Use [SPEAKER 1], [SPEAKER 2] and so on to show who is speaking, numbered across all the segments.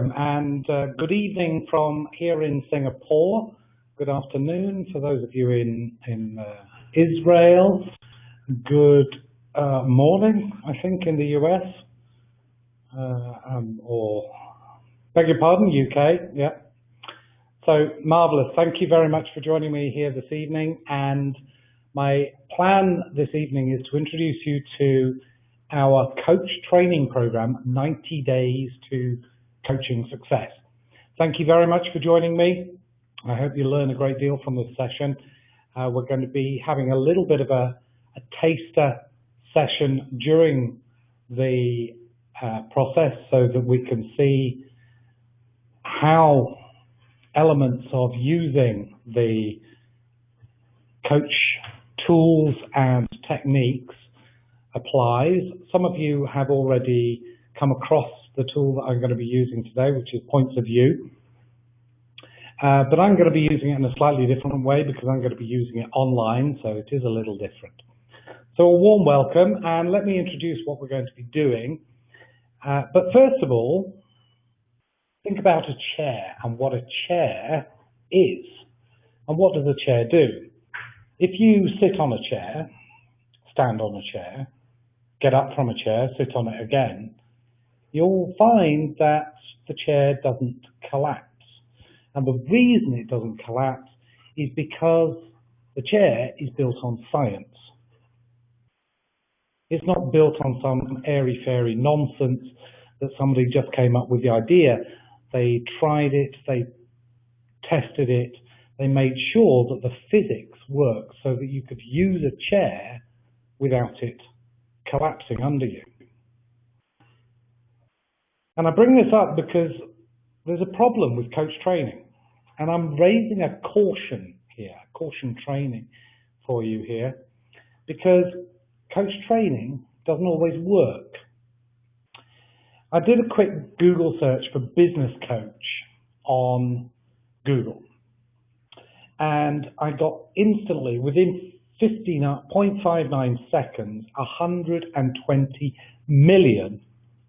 [SPEAKER 1] welcome and uh, good evening from here in Singapore. Good afternoon for those of you in, in uh, Israel. Good uh, morning, I think, in the US. Uh, um, or, beg your pardon, UK, yeah. So, marvellous. Thank you very much for joining me here this evening. And my plan this evening is to introduce you to our coach training program, 90 Days to Coaching Success. Thank you very much for joining me. I hope you learn a great deal from this session. Uh, we're going to be having a little bit of a, a taster session during the uh, process so that we can see how elements of using the coach tools and techniques applies. Some of you have already come across the tool that I'm going to be using today, which is Points of View. Uh, but I'm going to be using it in a slightly different way because I'm going to be using it online, so it is a little different. So a warm welcome, and let me introduce what we're going to be doing. Uh, but first of all, think about a chair and what a chair is. And what does a chair do? If you sit on a chair, stand on a chair, get up from a chair, sit on it again, you'll find that the chair doesn't collapse. And the reason it doesn't collapse is because the chair is built on science. It's not built on some airy-fairy nonsense that somebody just came up with the idea. They tried it, they tested it, they made sure that the physics worked so that you could use a chair without it collapsing under you. And I bring this up because there's a problem with coach training. And I'm raising a caution here, caution training for you here, because coach training doesn't always work. I did a quick Google search for business coach on Google and I got instantly, within 0.59 uh, seconds, 120 million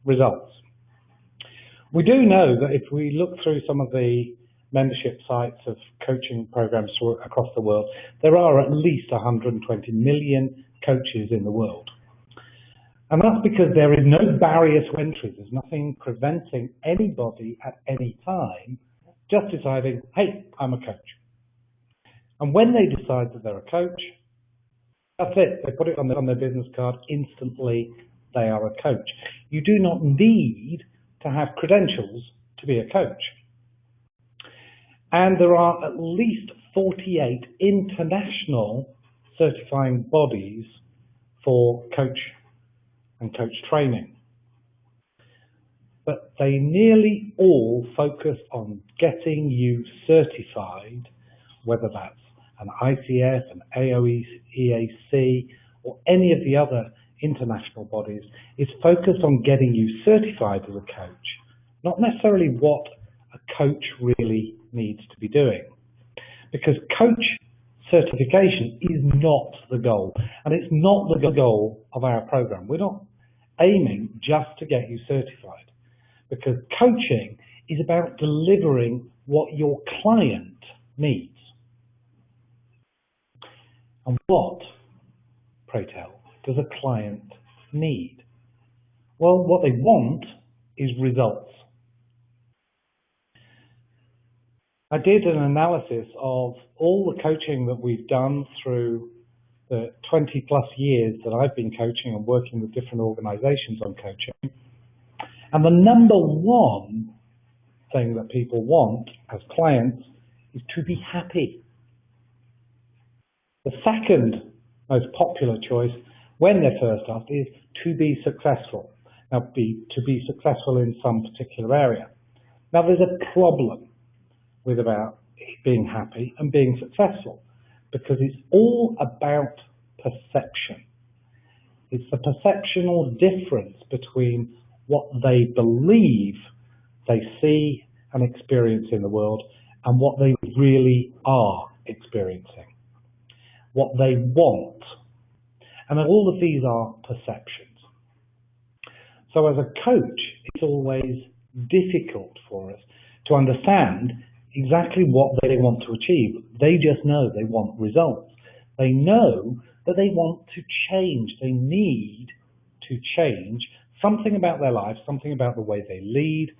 [SPEAKER 1] results. We do know that if we look through some of the membership sites of coaching programs across the world, there are at least 120 million coaches in the world. And that's because there is no barrier to entry. There's nothing preventing anybody at any time just deciding, hey, I'm a coach. And when they decide that they're a coach, that's it. They put it on their, on their business card. Instantly, they are a coach. You do not need to have credentials to be a coach. And there are at least 48 international certifying bodies for coach and coach training. But they nearly all focus on getting you certified, whether that's an ICF, an AOEAC, or any of the other international bodies is focused on getting you certified as a coach, not necessarily what a coach really needs to be doing. Because coach certification is not the goal, and it's not the goal of our program. We're not aiming just to get you certified, because coaching is about delivering what your client needs. And what, pray tell, does a client need? Well, what they want is results. I did an analysis of all the coaching that we've done through the 20 plus years that I've been coaching and working with different organizations on coaching. And the number one thing that people want as clients is to be happy. The second most popular choice when they're first asked is to be successful. Now, be, to be successful in some particular area. Now, there's a problem with about being happy and being successful because it's all about perception. It's the perceptional difference between what they believe they see and experience in the world and what they really are experiencing what they want. And all of these are perceptions. So as a coach, it's always difficult for us to understand exactly what they want to achieve. They just know they want results. They know that they want to change. They need to change something about their life, something about the way they lead,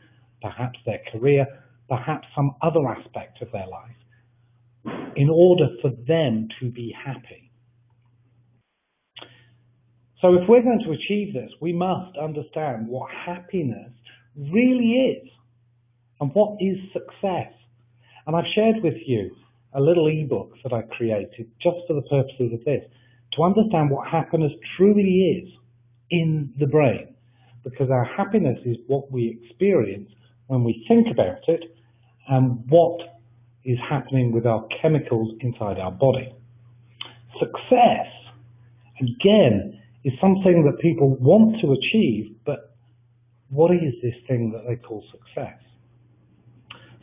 [SPEAKER 1] perhaps their career, perhaps some other aspect of their life, in order for them to be happy. So if we're going to achieve this, we must understand what happiness really is and what is success. And I've shared with you a little ebook that I created just for the purposes of this, to understand what happiness truly is in the brain. Because our happiness is what we experience when we think about it and what is happening with our chemicals inside our body. Success, again, is something that people want to achieve, but what is this thing that they call success?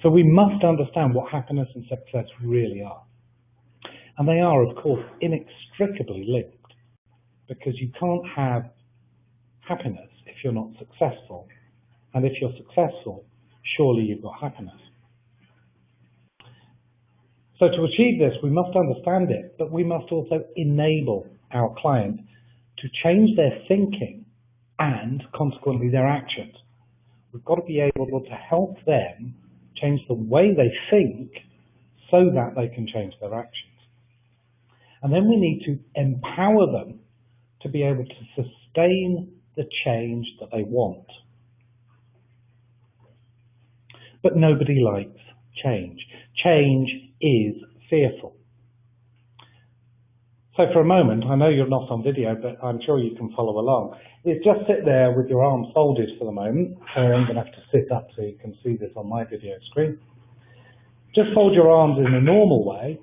[SPEAKER 1] So we must understand what happiness and success really are. And they are, of course, inextricably linked because you can't have happiness if you're not successful. And if you're successful, surely you've got happiness. So to achieve this, we must understand it, but we must also enable our client to change their thinking and consequently their actions. We've got to be able to help them change the way they think so that they can change their actions. And then we need to empower them to be able to sustain the change that they want. But nobody likes change. Change is fearful. So for a moment, I know you're not on video, but I'm sure you can follow along. Is just sit there with your arms folded for the moment. So I'm going to have to sit up so you can see this on my video screen. Just fold your arms in a normal way,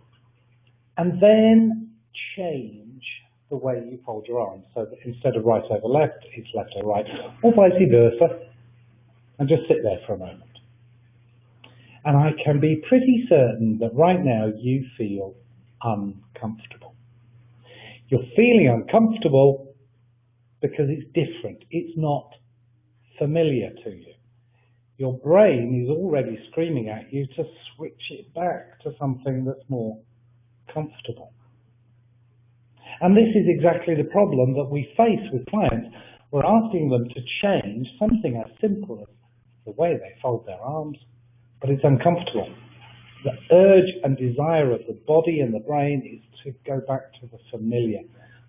[SPEAKER 1] and then change the way you fold your arms. So that instead of right over left, it's left over right, or vice versa. And just sit there for a moment. And I can be pretty certain that right now you feel uncomfortable. You're feeling uncomfortable because it's different. It's not familiar to you. Your brain is already screaming at you to switch it back to something that's more comfortable. And this is exactly the problem that we face with clients. We're asking them to change something as simple as the way they fold their arms, but it's uncomfortable. The urge and desire of the body and the brain is to go back to the familiar,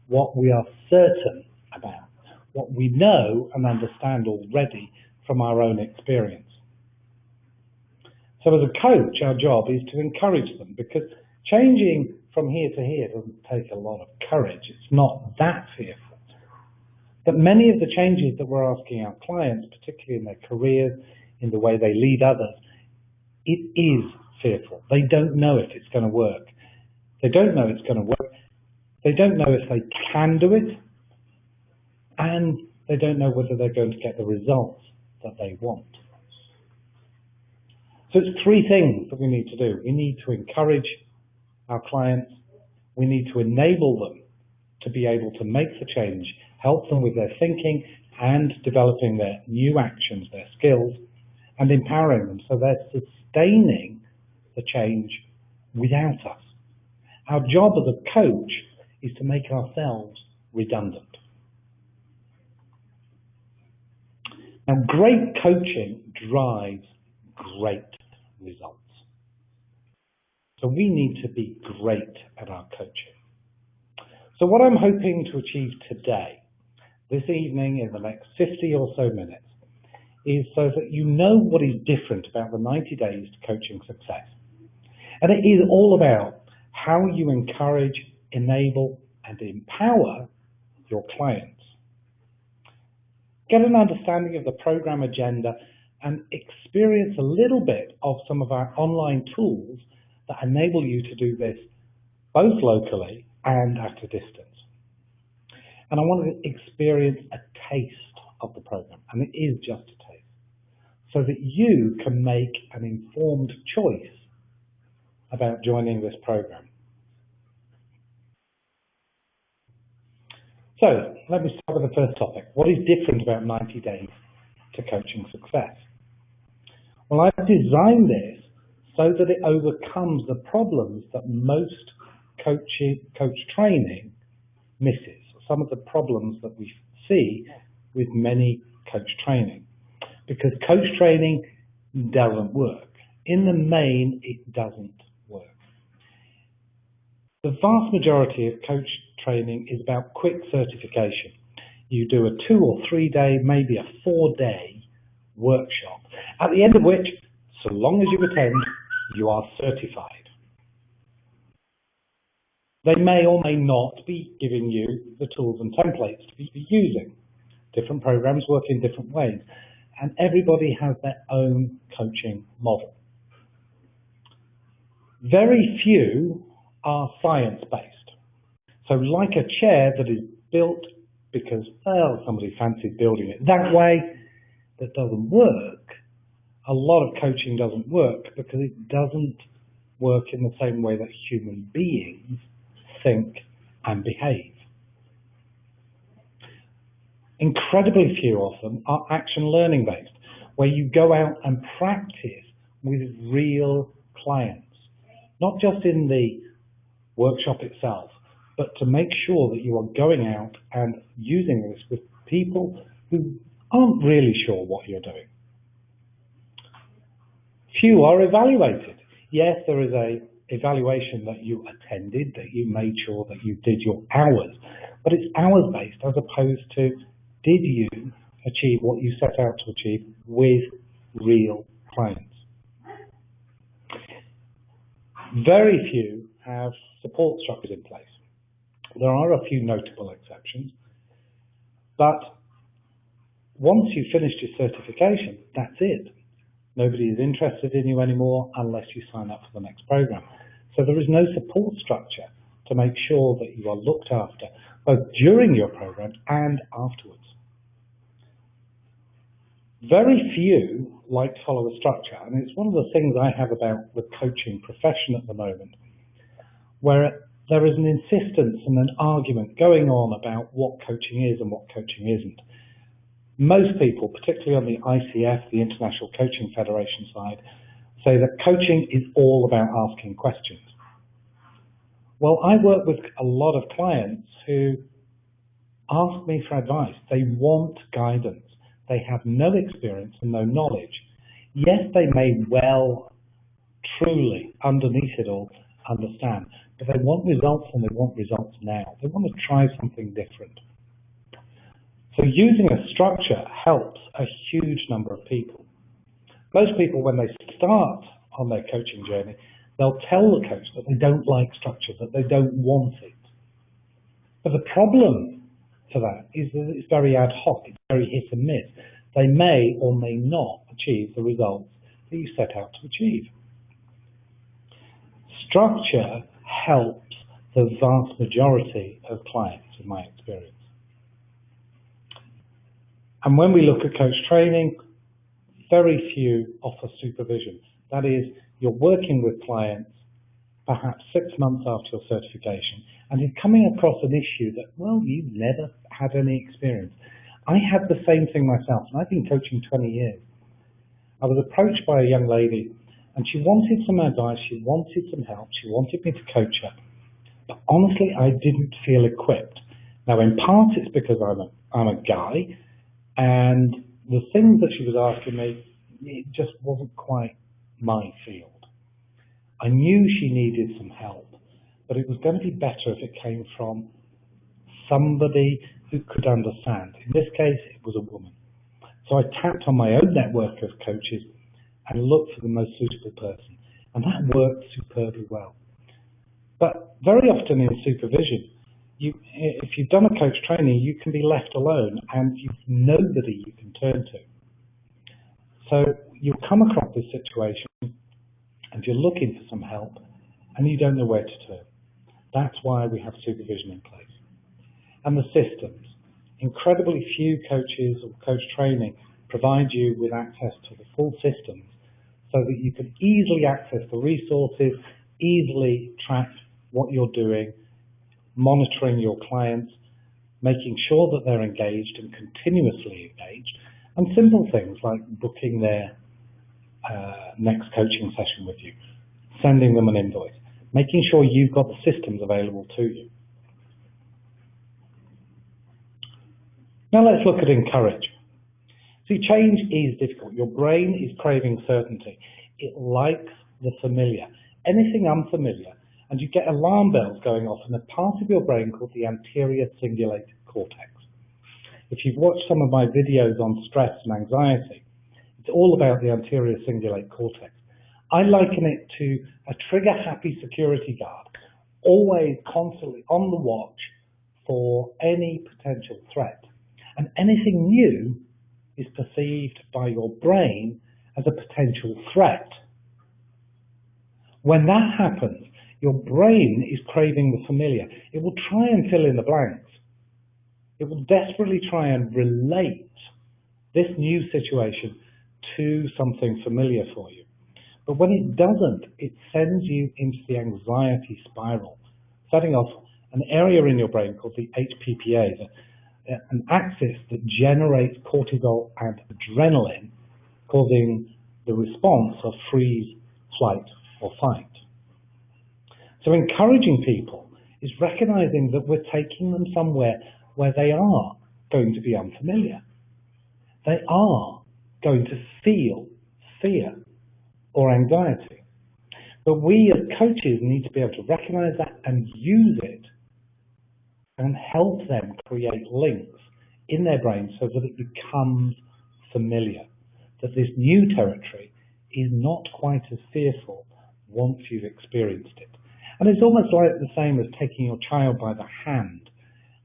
[SPEAKER 1] what we are certain about, what we know and understand already from our own experience. So as a coach, our job is to encourage them because changing from here to here doesn't take a lot of courage. It's not that fearful. But many of the changes that we're asking our clients, particularly in their careers, in the way they lead others, it is fearful. They don't know if it's going to work. They don't know it's going to work. They don't know if they can do it. And they don't know whether they're going to get the results that they want. So it's three things that we need to do. We need to encourage our clients. We need to enable them to be able to make the change, help them with their thinking and developing their new actions, their skills, and empowering them so they're sustaining the change without us. Our job as a coach is to make ourselves redundant. Now, great coaching drives great results. So we need to be great at our coaching. So what I'm hoping to achieve today, this evening in the next 50 or so minutes, is so that you know what is different about the 90 days to coaching success. And it is all about how you encourage, enable, and empower your clients. Get an understanding of the program agenda and experience a little bit of some of our online tools that enable you to do this both locally and at a distance. And I want to experience a taste of the program, and it is just a taste, so that you can make an informed choice about joining this program. So let me start with the first topic. What is different about 90 days to coaching success? Well, I've designed this so that it overcomes the problems that most coaching, coach training misses. Some of the problems that we see with many coach training. Because coach training doesn't work. In the main, it doesn't. The vast majority of coach training is about quick certification. You do a two or three day, maybe a four day workshop, at the end of which, so long as you attend, you are certified. They may or may not be giving you the tools and templates to be using. Different programs work in different ways, and everybody has their own coaching model. Very few are science-based. So like a chair that is built because, well, somebody fancied building it that way, that doesn't work, a lot of coaching doesn't work because it doesn't work in the same way that human beings think and behave. Incredibly few of them are action learning based, where you go out and practice with real clients, not just in the workshop itself, but to make sure that you are going out and using this with people who aren't really sure what you're doing. Few are evaluated. Yes, there is a evaluation that you attended, that you made sure that you did your hours, but it's hours based as opposed to did you achieve what you set out to achieve with real clients. Very few have support structures in place. There are a few notable exceptions, but once you've finished your certification, that's it. Nobody is interested in you anymore unless you sign up for the next program. So there is no support structure to make sure that you are looked after both during your program and afterwards. Very few like to follow a structure, and it's one of the things I have about the coaching profession at the moment, where there is an insistence and an argument going on about what coaching is and what coaching isn't. Most people, particularly on the ICF, the International Coaching Federation side, say that coaching is all about asking questions. Well, I work with a lot of clients who ask me for advice. They want guidance. They have no experience and no knowledge. Yes, they may well, truly, underneath it all, understand, but they want results and they want results now. They want to try something different. So using a structure helps a huge number of people. Most people, when they start on their coaching journey, they'll tell the coach that they don't like structure, that they don't want it. But the problem for that is that it's very ad hoc, it's very hit and miss. They may or may not achieve the results that you set out to achieve. Structure helps the vast majority of clients, in my experience. And when we look at coach training, very few offer supervision. That is, you're working with clients perhaps six months after your certification and you're coming across an issue that, well, you've never had any experience. I had the same thing myself, and I've been coaching 20 years. I was approached by a young lady and she wanted some advice, she wanted some help, she wanted me to coach her. But honestly, I didn't feel equipped. Now, in part, it's because I'm a, I'm a guy and the things that she was asking me, it just wasn't quite my field. I knew she needed some help, but it was going to be better if it came from somebody who could understand. In this case, it was a woman. So I tapped on my own network of coaches and look for the most suitable person. And that worked superbly well. But very often in supervision, you, if you've done a coach training, you can be left alone and you've nobody you can turn to. So you'll come across this situation and you're looking for some help and you don't know where to turn. That's why we have supervision in place. And the systems. Incredibly few coaches or coach training provide you with access to the full systems so that you can easily access the resources, easily track what you're doing, monitoring your clients, making sure that they're engaged and continuously engaged, and simple things like booking their uh, next coaching session with you, sending them an invoice, making sure you've got the systems available to you. Now let's look at encourage. See, change is difficult. Your brain is craving certainty. It likes the familiar. Anything unfamiliar, and you get alarm bells going off in a part of your brain called the anterior cingulate cortex. If you've watched some of my videos on stress and anxiety, it's all about the anterior cingulate cortex. I liken it to a trigger-happy security guard, always constantly on the watch for any potential threat. And anything new is perceived by your brain as a potential threat. When that happens, your brain is craving the familiar. It will try and fill in the blanks. It will desperately try and relate this new situation to something familiar for you. But when it doesn't, it sends you into the anxiety spiral, setting off an area in your brain called the HPPA, an axis that generates cortisol and adrenaline, causing the response of freeze, flight, or fight. So encouraging people is recognizing that we're taking them somewhere where they are going to be unfamiliar. They are going to feel fear or anxiety. But we as coaches need to be able to recognize that and use it and help them create links in their brain so that it becomes familiar, that this new territory is not quite as fearful once you've experienced it. And it's almost like the same as taking your child by the hand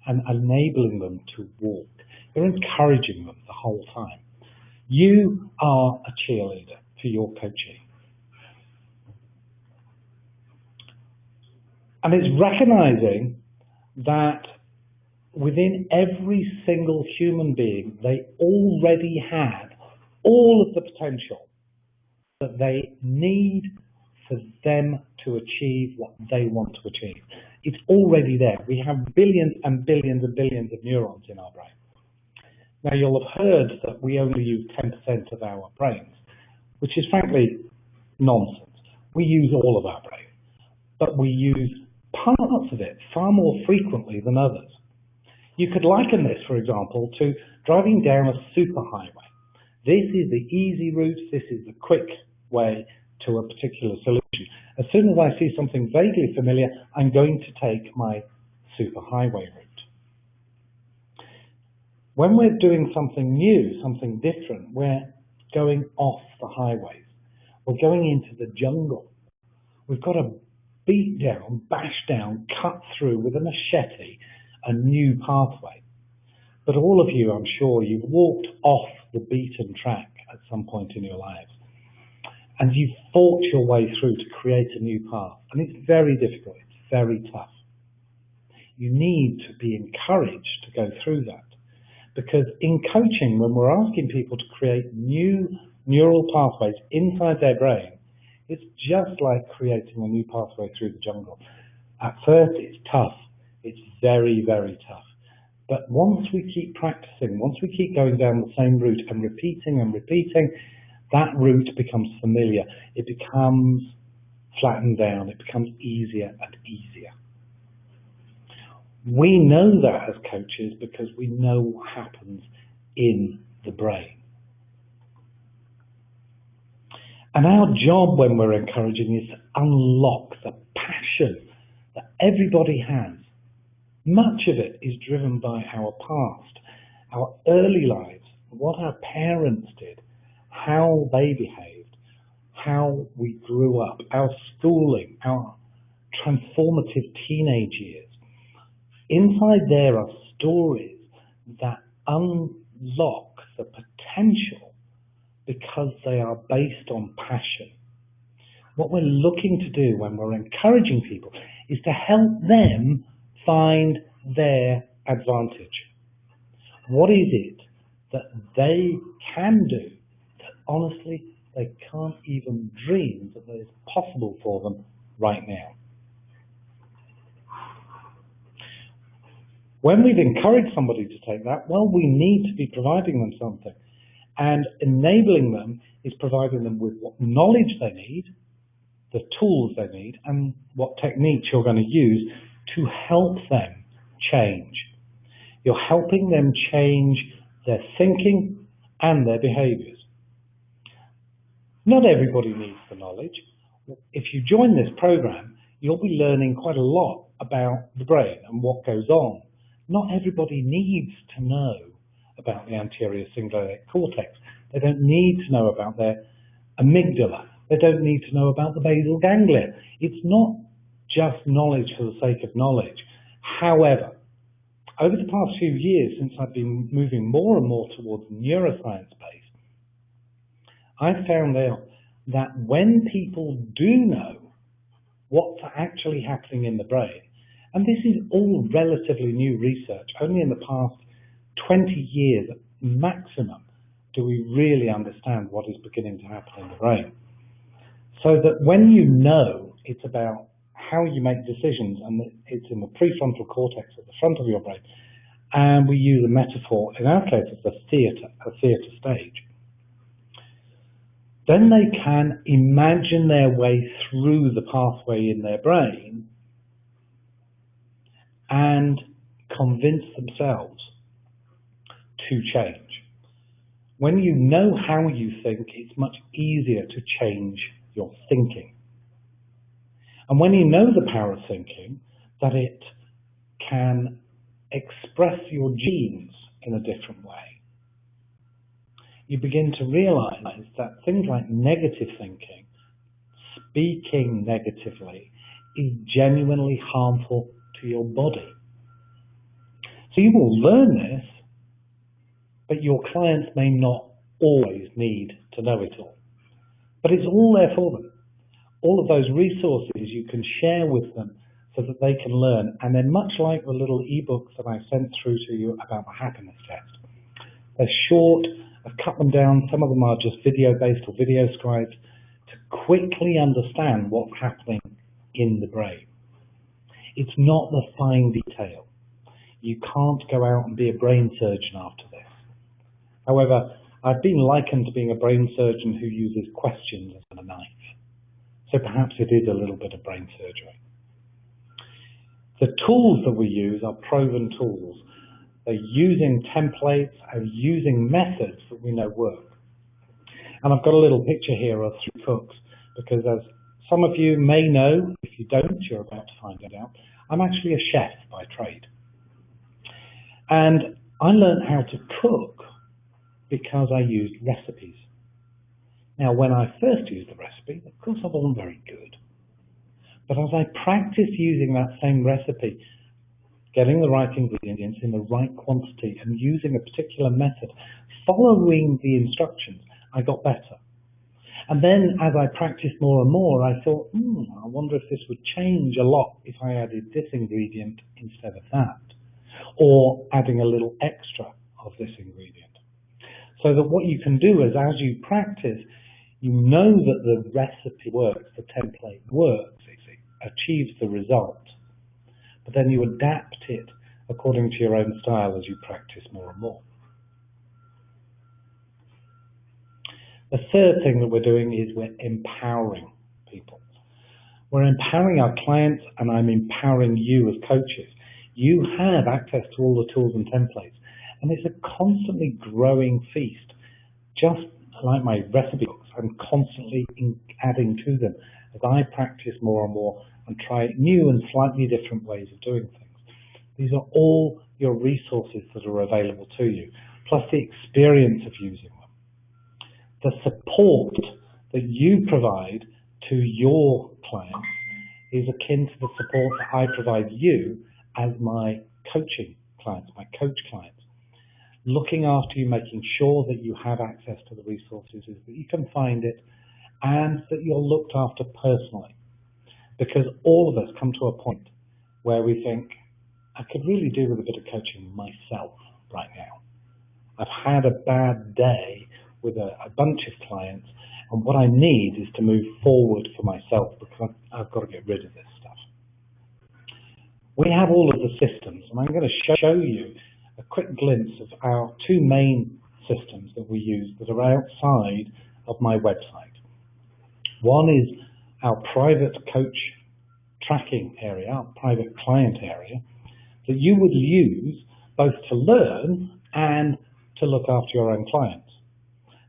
[SPEAKER 1] and enabling them to walk. You're encouraging them the whole time. You are a cheerleader for your coaching. And it's recognizing that within every single human being, they already have all of the potential that they need for them to achieve what they want to achieve. It's already there. We have billions and billions and billions of neurons in our brain. Now, you'll have heard that we only use 10% of our brains, which is frankly nonsense. We use all of our brain, but we use parts of it far more frequently than others. You could liken this, for example, to driving down a superhighway. This is the easy route, this is the quick way to a particular solution. As soon as I see something vaguely familiar, I'm going to take my superhighway route. When we're doing something new, something different, we're going off the highways. We're going into the jungle. We've got to beat down, bash down, cut through with a machete a new pathway. But all of you, I'm sure, you've walked off the beaten track at some point in your lives and you've fought your way through to create a new path. And it's very difficult, it's very tough. You need to be encouraged to go through that. Because in coaching, when we're asking people to create new neural pathways inside their brain, it's just like creating a new pathway through the jungle. At first, it's tough. It's very, very tough. But once we keep practicing, once we keep going down the same route and repeating and repeating, that route becomes familiar. It becomes flattened down. It becomes easier and easier. We know that as coaches because we know what happens in the brain. And our job when we're encouraging is to unlock the passion that everybody has. Much of it is driven by our past, our early lives, what our parents did, how they behaved, how we grew up, our schooling, our transformative teenage years. Inside there are stories that unlock the potential because they are based on passion. What we're looking to do when we're encouraging people is to help them find their advantage. What is it that they can do that honestly, they can't even dream that is possible for them right now. When we've encouraged somebody to take that, well, we need to be providing them something. And enabling them is providing them with what knowledge they need, the tools they need, and what techniques you're going to use to help them change. You're helping them change their thinking and their behaviors. Not everybody needs the knowledge. If you join this program, you'll be learning quite a lot about the brain and what goes on. Not everybody needs to know about the anterior cingulate cortex. They don't need to know about their amygdala. They don't need to know about the basal ganglia. It's not just knowledge for the sake of knowledge. However, over the past few years, since I've been moving more and more towards neuroscience base, I've found out that when people do know what's actually happening in the brain, and this is all relatively new research, only in the past 20 years maximum do we really understand what is beginning to happen in the brain. So that when you know it's about how you make decisions, and it's in the prefrontal cortex at the front of your brain, and we use a metaphor, in our case, it's a theatre, a theatre stage, then they can imagine their way through the pathway in their brain and convince themselves to change. When you know how you think, it's much easier to change your thinking. And when you know the power of thinking, that it can express your genes in a different way, you begin to realize that things like negative thinking, speaking negatively, is genuinely harmful to your body. So you will learn this, but your clients may not always need to know it all. But it's all there for them. All of those resources you can share with them so that they can learn. And they're much like the little ebooks that I sent through to you about the happiness test. They're short, I've cut them down. Some of them are just video based or video scribes to quickly understand what's happening in the brain. It's not the fine detail. You can't go out and be a brain surgeon after. However, I've been likened to being a brain surgeon who uses questions as a knife. So perhaps it is a little bit of brain surgery. The tools that we use are proven tools. They're using templates and using methods that we know work. And I've got a little picture here of three cooks because as some of you may know, if you don't, you're about to find it out, I'm actually a chef by trade. And I learned how to cook because I used recipes. Now, when I first used the recipe, of course I wasn't very good. But as I practiced using that same recipe, getting the right ingredients in the right quantity and using a particular method, following the instructions, I got better. And then as I practiced more and more, I thought, hmm, I wonder if this would change a lot if I added this ingredient instead of that, or adding a little extra of this ingredient. So that what you can do is as you practice, you know that the recipe works, the template works, it achieves the result but then you adapt it according to your own style as you practice more and more. The third thing that we're doing is we're empowering people. We're empowering our clients and I'm empowering you as coaches. You have access to all the tools and templates and it's a constantly growing feast. Just like my recipe books, I'm constantly adding to them as I practice more and more and try new and slightly different ways of doing things. These are all your resources that are available to you, plus the experience of using them. The support that you provide to your clients is akin to the support that I provide you as my coaching clients, my coach clients. Looking after you, making sure that you have access to the resources, that you can find it, and that you're looked after personally because all of us come to a point where we think, I could really do with a bit of coaching myself right now. I've had a bad day with a, a bunch of clients, and what I need is to move forward for myself because I've, I've got to get rid of this stuff. We have all of the systems, and I'm going to show you a quick glimpse of our two main systems that we use that are outside of my website. One is our private coach tracking area, our private client area, that you would use both to learn and to look after your own clients.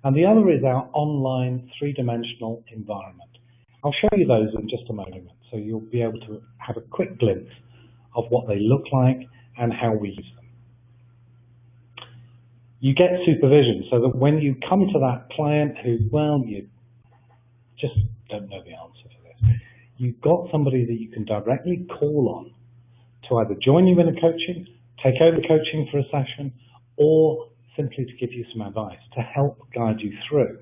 [SPEAKER 1] And the other is our online three-dimensional environment. I'll show you those in just a moment, so you'll be able to have a quick glimpse of what they look like and how we use them. You get supervision so that when you come to that client who, well, you just don't know the answer for this, you've got somebody that you can directly call on to either join you in a coaching, take over coaching for a session, or simply to give you some advice, to help guide you through.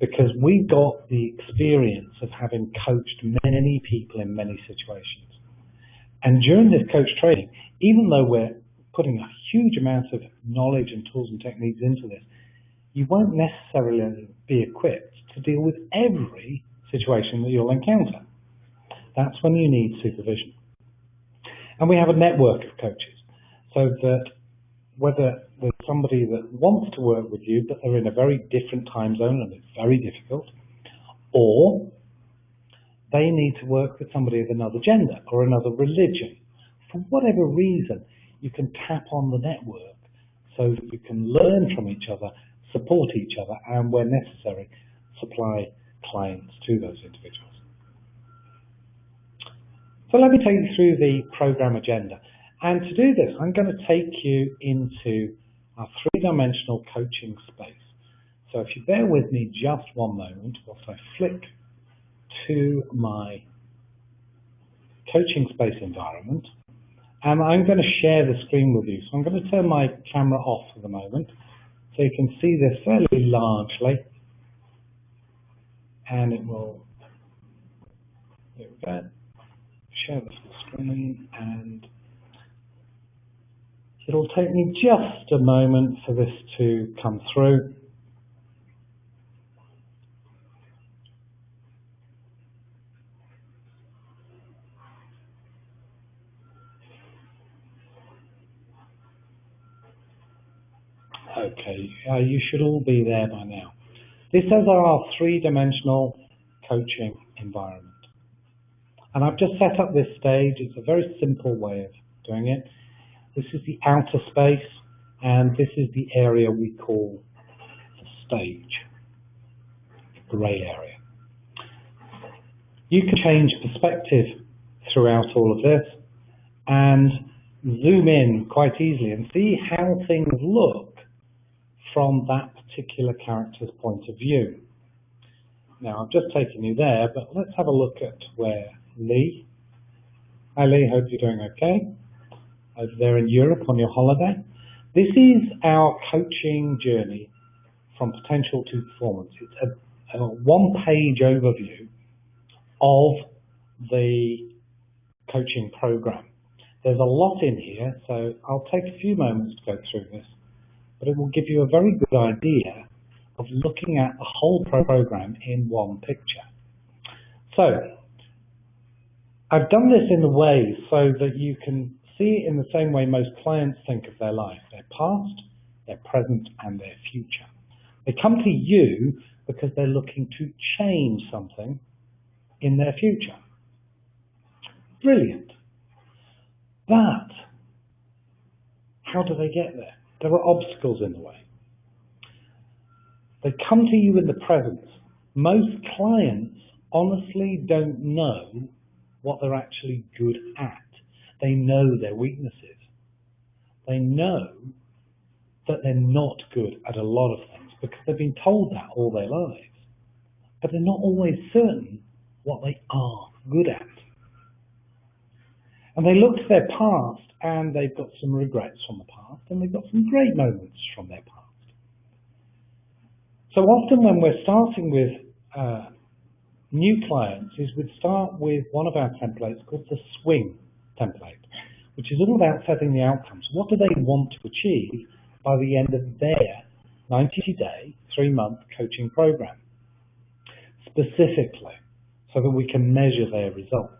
[SPEAKER 1] Because we've got the experience of having coached many people in many situations. And during this coach training, even though we're putting a huge amount of knowledge and tools and techniques into this, you won't necessarily be equipped to deal with every situation that you'll encounter. That's when you need supervision. And we have a network of coaches so that whether there's somebody that wants to work with you but they're in a very different time zone and it's very difficult, or they need to work with somebody of another gender or another religion. For whatever reason, you can tap on the network so that you can learn from each other, support each other, and where necessary, supply clients to those individuals. So let me take you through the program agenda. And to do this, I'm going to take you into our three-dimensional coaching space. So if you bear with me just one moment whilst I flick to my coaching space environment, and I'm going to share the screen with you. So I'm going to turn my camera off for the moment so you can see this fairly largely. And it will, there we go, share the screen and It'll take me just a moment for this to come through. Okay, uh, you should all be there by now. This is our three-dimensional coaching environment. And I've just set up this stage. It's a very simple way of doing it. This is the outer space, and this is the area we call the stage, the grey area. You can change perspective throughout all of this and zoom in quite easily and see how things look from that particular character's point of view. Now, I've just taken you there, but let's have a look at where Lee. Hi Lee, hope you're doing okay over there in Europe on your holiday. This is our coaching journey from potential to performance. It's a, a one-page overview of the coaching program. There's a lot in here, so I'll take a few moments to go through this, but it will give you a very good idea of looking at the whole program in one picture. So, I've done this in a way so that you can see it in the same way most clients think of their life, their past, their present, and their future. They come to you because they're looking to change something in their future. Brilliant. But how do they get there? There are obstacles in the way. They come to you in the present. Most clients honestly don't know what they're actually good at. They know their weaknesses. They know that they're not good at a lot of things because they've been told that all their lives. But they're not always certain what they are good at. And they look to their past and they've got some regrets from the past and they've got some great moments from their past. So often when we're starting with uh, new clients is we'd start with one of our templates called the swing template, which is all about setting the outcomes. What do they want to achieve by the end of their 90-day, three-month coaching program, specifically, so that we can measure their results.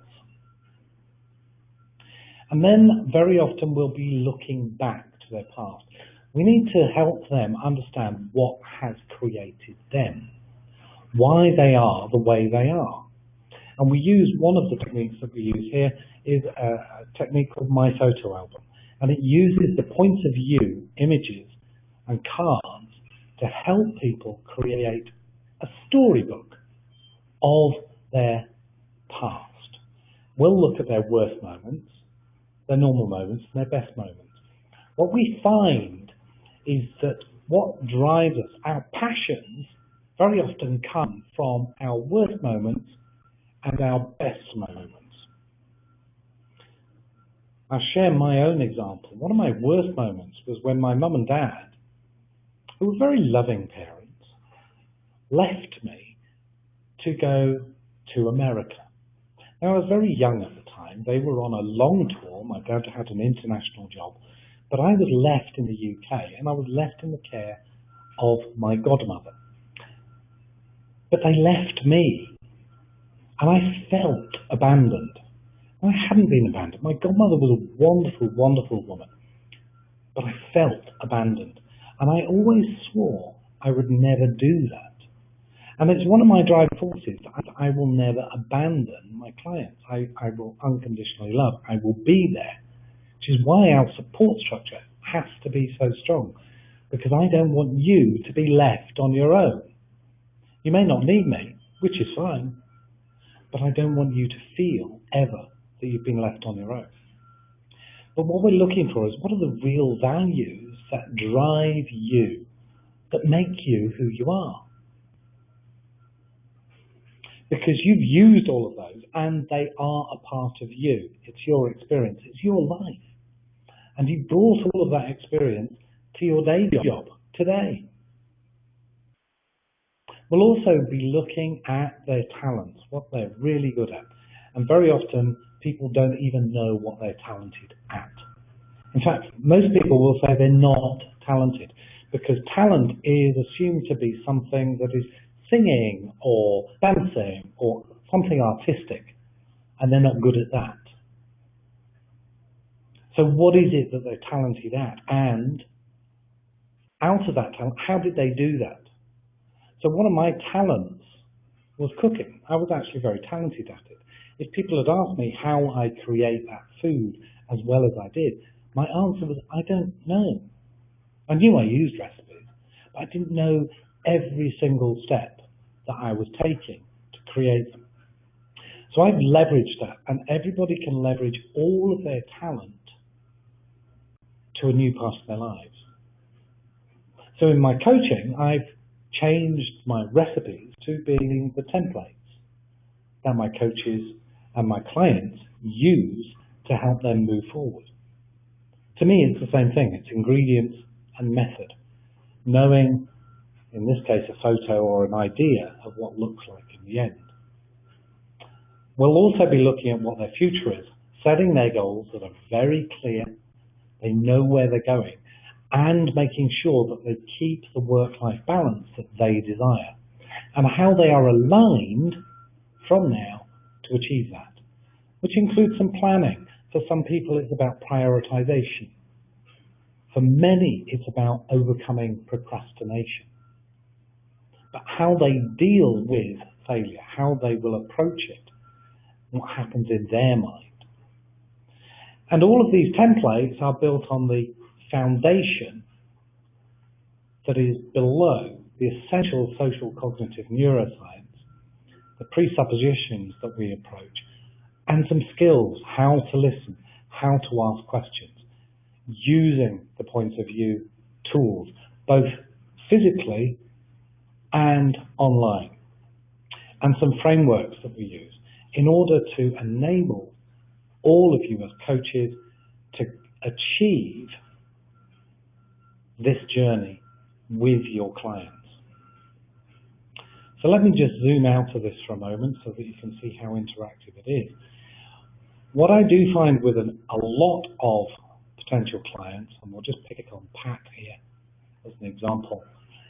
[SPEAKER 1] And then very often we'll be looking back to their past. We need to help them understand what has created them, why they are the way they are. And we use one of the techniques that we use here is a technique called My Photo Album. And it uses the Points of You images and cards to help people create a storybook of their past. We'll look at their worst moments, their normal moments, and their best moments. What we find is that what drives us, our passions, very often come from our worst moments and our best moments. I'll share my own example. One of my worst moments was when my mum and dad, who were very loving parents, left me to go to America. Now, I was very young at the time. They were on a long tour. My dad had an international job. But I was left in the UK and I was left in the care of my godmother. But they left me and I felt abandoned. I hadn't been abandoned. My godmother was a wonderful, wonderful woman. But I felt abandoned. And I always swore I would never do that. And it's one of my driving forces. I, I will never abandon my clients. I, I will unconditionally love. I will be there. Which is why our support structure has to be so strong. Because I don't want you to be left on your own. You may not need me, which is fine. But I don't want you to feel ever that you've been left on your own. But what we're looking for is what are the real values that drive you, that make you who you are? Because you've used all of those and they are a part of you. It's your experience, it's your life. And you brought all of that experience to your day job today. We'll also be looking at their talents, what they're really good at. And very often people don't even know what they're talented at. In fact, most people will say they're not talented because talent is assumed to be something that is singing or dancing or something artistic, and they're not good at that. So what is it that they're talented at? And out of that talent, how did they do that? So one of my talents was cooking. I was actually very talented at it. If people had asked me how I create that food as well as I did, my answer was, I don't know. I knew I used recipes, but I didn't know every single step that I was taking to create them. So I've leveraged that, and everybody can leverage all of their talent to a new part of their lives. So in my coaching, I've changed my recipes to being the templates that my coaches and my clients use to help them move forward. To me, it's the same thing. It's ingredients and method. Knowing, in this case, a photo or an idea of what looks like in the end. We'll also be looking at what their future is, setting their goals that are very clear, they know where they're going, and making sure that they keep the work-life balance that they desire, and how they are aligned from now to achieve that, which includes some planning. For some people, it's about prioritization. For many, it's about overcoming procrastination. But how they deal with failure, how they will approach it, what happens in their mind. And all of these templates are built on the foundation that is below the essential social cognitive neuroscience the presuppositions that we approach, and some skills, how to listen, how to ask questions, using the Points of You tools, both physically and online, and some frameworks that we use in order to enable all of you as coaches to achieve this journey with your clients. So let me just zoom out of this for a moment so that you can see how interactive it is. What I do find with an, a lot of potential clients, and we'll just pick it on Pat here as an example,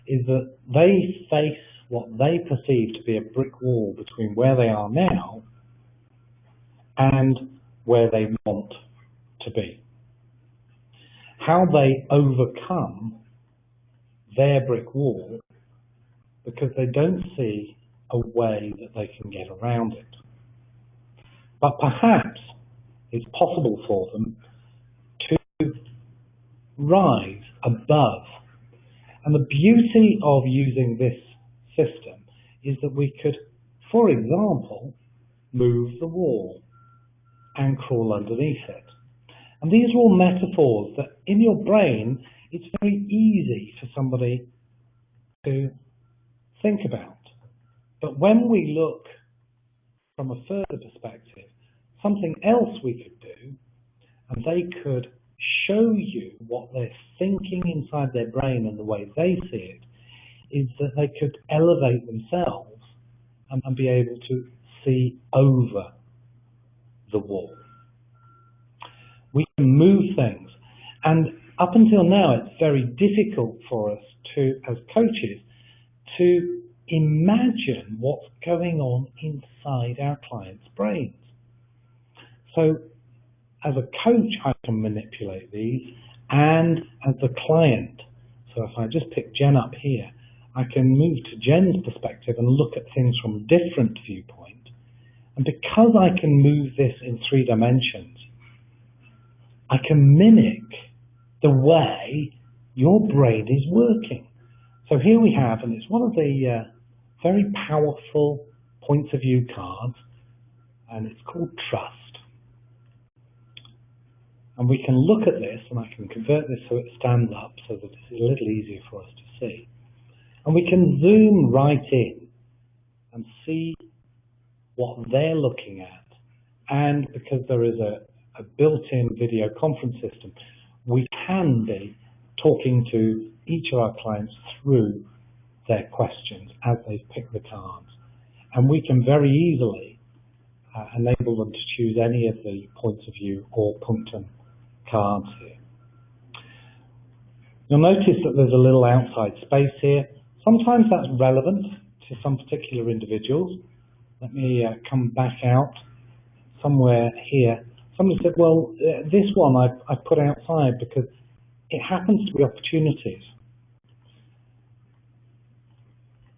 [SPEAKER 1] is that they face what they perceive to be a brick wall between where they are now and where they want to be. how they overcome their brick wall because they don't see a way that they can get around it. But perhaps it's possible for them to rise above. And the beauty of using this system is that we could, for example, move the wall and crawl underneath it. And these are all metaphors that in your brain, it's very easy for somebody to think about. But when we look from a further perspective, something else we could do, and they could show you what they're thinking inside their brain and the way they see it, is that they could elevate themselves and, and be able to see over the wall. We can move things. And up until now, it's very difficult for us to, as coaches, to imagine what's going on inside our clients' brains. So as a coach, I can manipulate these, and as a client, so if I just pick Jen up here, I can move to Jen's perspective and look at things from different viewpoint. And because I can move this in three dimensions, I can mimic the way your brain is working. So here we have, and it's one of the uh, very powerful Points of You cards, and it's called trust. And we can look at this, and I can convert this so it stands up so that it's a little easier for us to see. And we can zoom right in and see what they're looking at. And because there is a, a built-in video conference system, we can be talking to each of our clients through their questions as they pick the cards. And we can very easily uh, enable them to choose any of the Points of You or punctum cards here. You'll notice that there's a little outside space here. Sometimes that's relevant to some particular individuals. Let me uh, come back out somewhere here. Somebody said, well, uh, this one I, I put outside because it happens to be opportunities.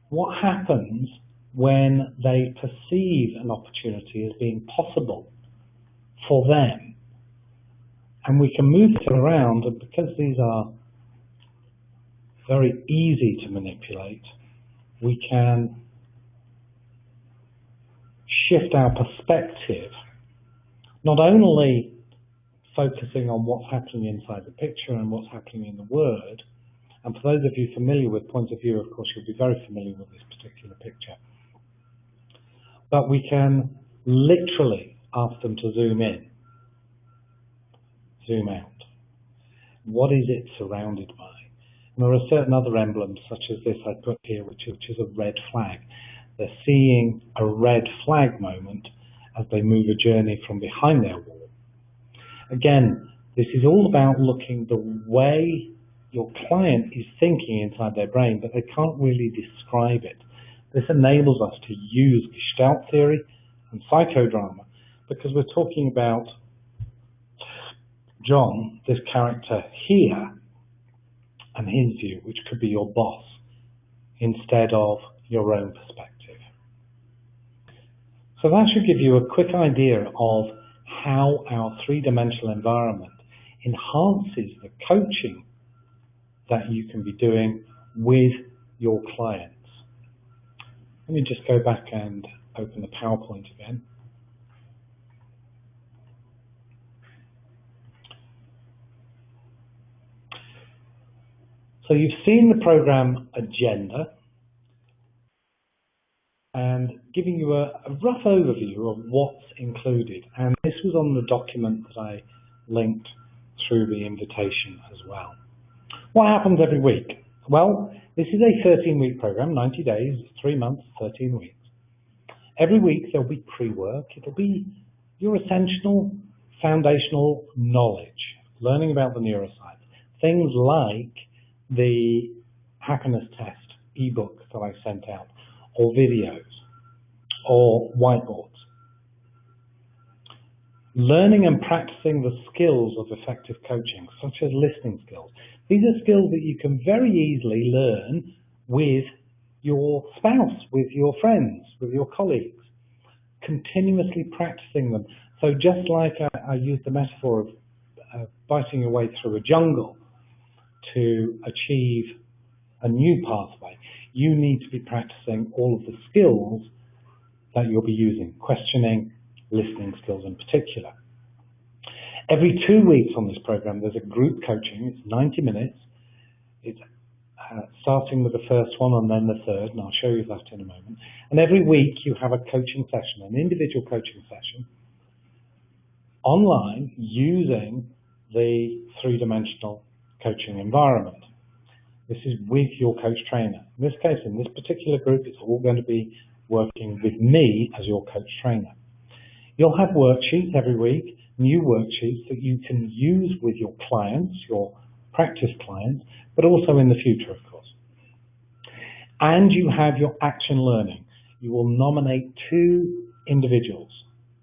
[SPEAKER 1] What happens when they perceive an opportunity as being possible for them? And we can move it around, and because these are very easy to manipulate, we can shift our perspective, not only focusing on what's happening inside the picture and what's happening in the word, and for those of you familiar with point of view, of course, you'll be very familiar with this particular picture. But we can literally ask them to zoom in, zoom out. What is it surrounded by? And there are certain other emblems, such as this I put here, which which is a red flag. They're seeing a red flag moment as they move a journey from behind their wall. Again, this is all about looking the way your client is thinking inside their brain, but they can't really describe it. This enables us to use Gestalt theory and psychodrama because we're talking about John, this character here, and his view, which could be your boss, instead of your own perspective. So that should give you a quick idea of how our three-dimensional environment enhances the coaching that you can be doing with your clients. Let me just go back and open the PowerPoint again. So you've seen the program agenda and giving you a, a, rough overview of what's included. And this was on the document that I linked through the invitation as well. What happens every week? Well, this is a 13-week program, 90 days, 3 months, 13 weeks. Every week there'll be pre-work. It'll be your essential foundational knowledge, learning about the neuroscience. Things like the happiness test ebook that I sent out, or videos or whiteboards. Learning and practicing the skills of effective coaching, such as listening skills. These are skills that you can very easily learn with your spouse, with your friends, with your colleagues. Continuously practicing them. So just like I, I used the metaphor of uh, biting your way through a jungle to achieve a new pathway, you need to be practicing all of the skills that you'll be using, questioning, listening skills in particular. Every two weeks on this program, there's a group coaching. It's 90 minutes. It's uh, starting with the first one and then the third, and I'll show you that in a moment. And every week you have a coaching session, an individual coaching session, online using the three-dimensional coaching environment. This is with your coach trainer. In this case, in this particular group, it's all going to be working with me as your coach trainer. You'll have worksheets every week, new worksheets that you can use with your clients, your practice clients, but also in the future, of course. And you have your action learning. You will nominate two individuals.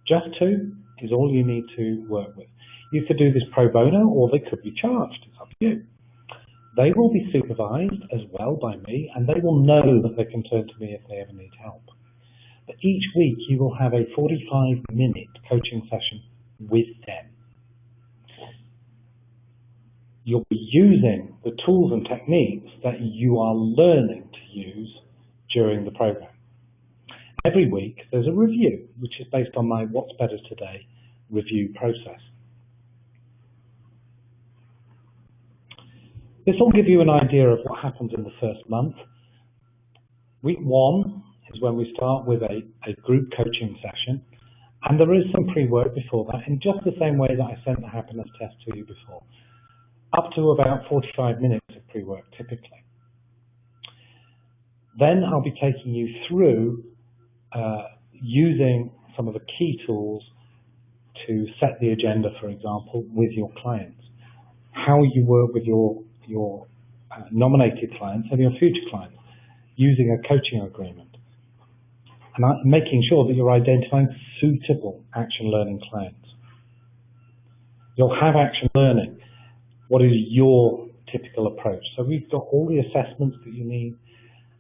[SPEAKER 1] Just two is all you need to work with. You could do this pro bono or they could be charged. It's up to you. They will be supervised as well by me and they will know that they can turn to me if they ever need help. But each week you will have a 45 minute coaching session with them. You'll be using the tools and techniques that you are learning to use during the program. Every week there's a review, which is based on my What's Better Today review process. This will give you an idea of what happens in the first month. Week one is when we start with a, a group coaching session. And there is some pre-work before that in just the same way that I sent the happiness test to you before. Up to about 45 minutes of pre-work typically. Then I'll be taking you through uh, using some of the key tools to set the agenda, for example, with your clients. How you work with your, your uh, nominated clients and your future clients using a coaching agreement and making sure that you're identifying suitable action learning clients. You'll have action learning. What is your typical approach? So we've got all the assessments that you need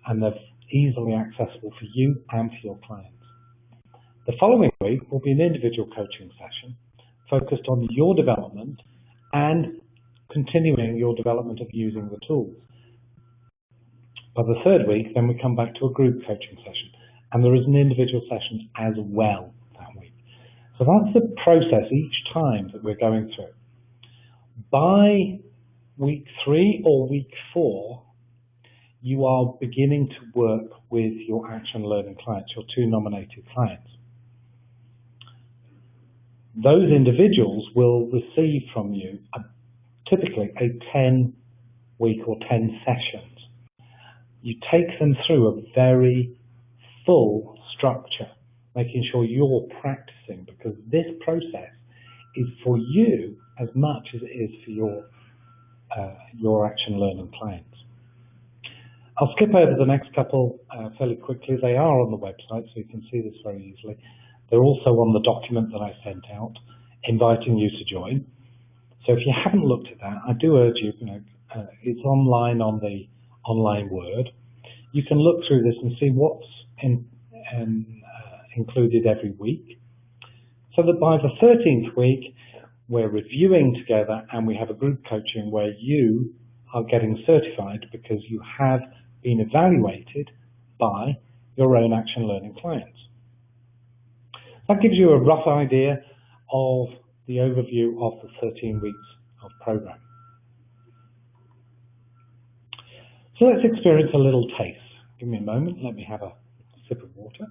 [SPEAKER 1] and they're easily accessible for you and for your clients. The following week will be an individual coaching session focused on your development and continuing your development of using the tools. By the third week, then we come back to a group coaching session and there is an individual session as well that week. So that's the process each time that we're going through. By week three or week four, you are beginning to work with your action learning clients, your two nominated clients. Those individuals will receive from you a, typically a 10 week or 10 sessions. You take them through a very full structure, making sure you're practicing because this process is for you as much as it is for your uh, your action learning clients. I'll skip over the next couple uh, fairly quickly. They are on the website, so you can see this very easily. They're also on the document that I sent out, inviting you to join. So if you haven't looked at that, I do urge you, you know, uh, it's online on the online Word. You can look through this and see what's in, in, uh, included every week. So that by the 13th week, we're reviewing together and we have a group coaching where you are getting certified because you have been evaluated by your own action learning clients. That gives you a rough idea of the overview of the 13 weeks of program. So let's experience a little taste. Give me a moment, let me have a sip of water.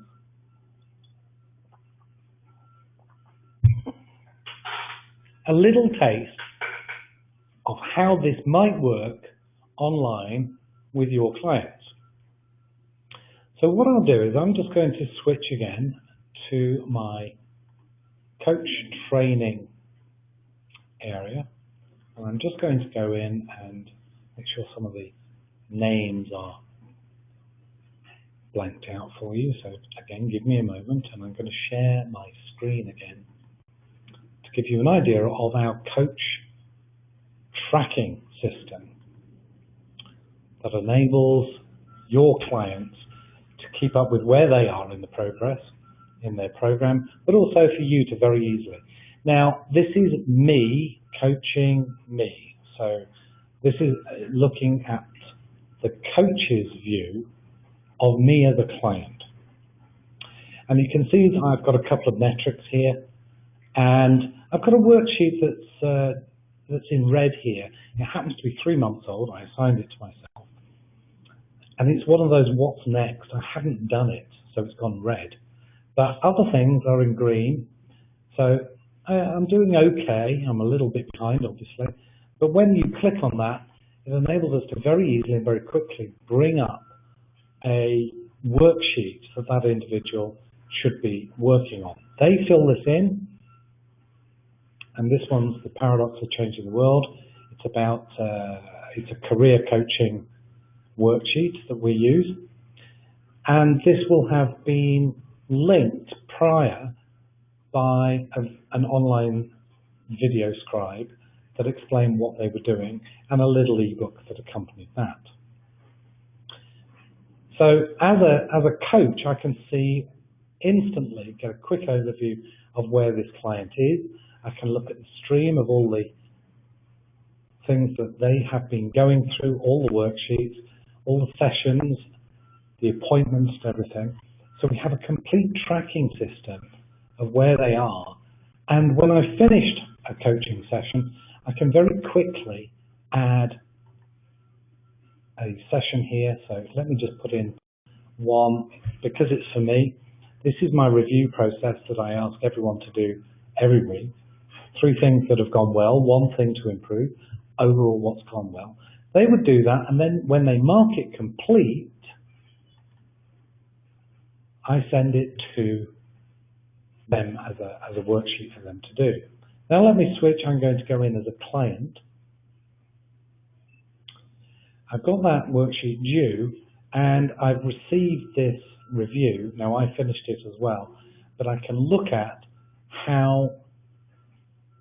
[SPEAKER 1] A little taste of how this might work online with your clients. So what I'll do is I'm just going to switch again to my coach training area. And I'm just going to go in and make sure some of the names are blanked out for you. So again, give me a moment and I'm going to share my screen again to give you an idea of our coach tracking system that enables your clients to keep up with where they are in the progress in their program, but also for you to very easily. Now, this is me coaching me. So this is looking at the coach's view of me as a client. And you can see that I've got a couple of metrics here, and I've got a worksheet that's uh, that's in red here. It happens to be three months old. I assigned it to myself, and it's one of those what's next. I haven't done it, so it's gone red. But other things are in green, so I, I'm doing okay. I'm a little bit behind, obviously, but when you click on that, it enables us to very easily and very quickly bring up a worksheet that that individual should be working on. They fill this in, and this one's the paradox of changing the world. It's about uh, it's a career coaching worksheet that we use, and this will have been linked prior by a, an online video scribe that explained what they were doing and a little ebook that accompanied that. So as a, as a coach, I can see instantly get a quick overview of where this client is. I can look at the stream of all the things that they have been going through, all the worksheets, all the sessions, the appointments everything. So we have a complete tracking system of where they are. And when I've finished a coaching session, I can very quickly add a session here. So let me just put in one, because it's for me, this is my review process that I ask everyone to do every week. Three things that have gone well, one thing to improve, overall what's gone well. They would do that, and then when they mark it complete, I send it to them as a, as a worksheet for them to do. Now let me switch, I'm going to go in as a client. I've got that worksheet due, and I've received this review. Now I finished it as well, but I can look at how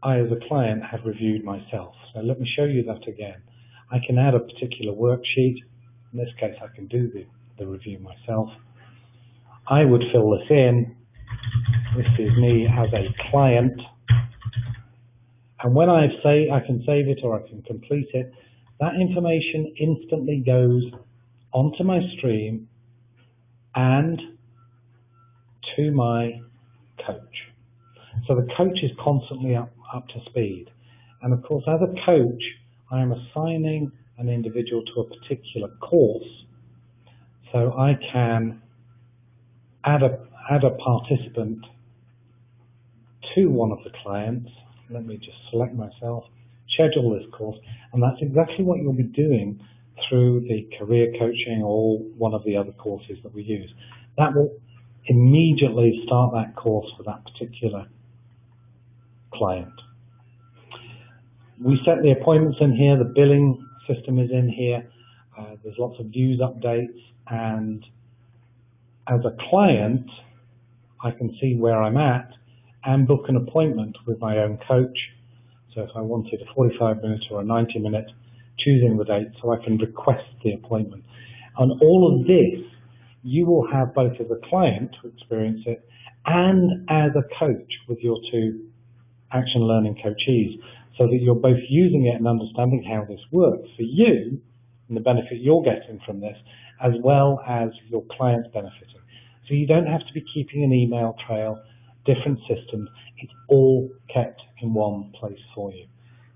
[SPEAKER 1] I as a client have reviewed myself. So let me show you that again. I can add a particular worksheet. In this case, I can do the, the review myself. I would fill this in. This is me as a client. And when I say I can save it or I can complete it, that information instantly goes onto my stream and to my coach. So the coach is constantly up, up to speed. And of course, as a coach, I am assigning an individual to a particular course. So I can add a, add a participant to one of the clients. Let me just select myself, schedule this course, and that's exactly what you'll be doing through the career coaching or one of the other courses that we use. That will immediately start that course for that particular client. We set the appointments in here, the billing system is in here, uh, there's lots of news updates and as a client I can see where I'm at and book an appointment with my own coach. So if I wanted a 45 minute or a 90 minute choosing the date so I can request the appointment. On all of this, you will have both as a client to experience it and as a coach with your two action learning coachees so that you're both using it and understanding how this works for you and the benefit you're getting from this as well as your clients benefiting. So you don't have to be keeping an email trail, different systems. It's all kept in one place for you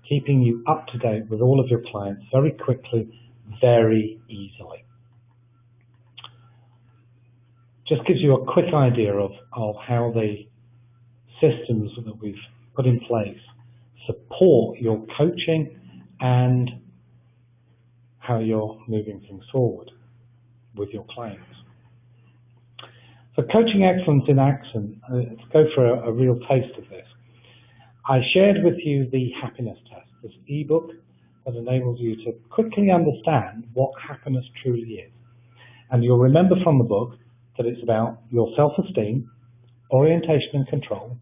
[SPEAKER 1] keeping you up to date with all of your clients very quickly, very easily. Just gives you a quick idea of, of how the systems that we've put in place support your coaching and how you're moving things forward with your clients. So coaching excellence in action, uh, let's go for a, a real taste of this. I shared with you the happiness test, this ebook that enables you to quickly understand what happiness truly is. And you'll remember from the book that it's about your self-esteem, orientation and control,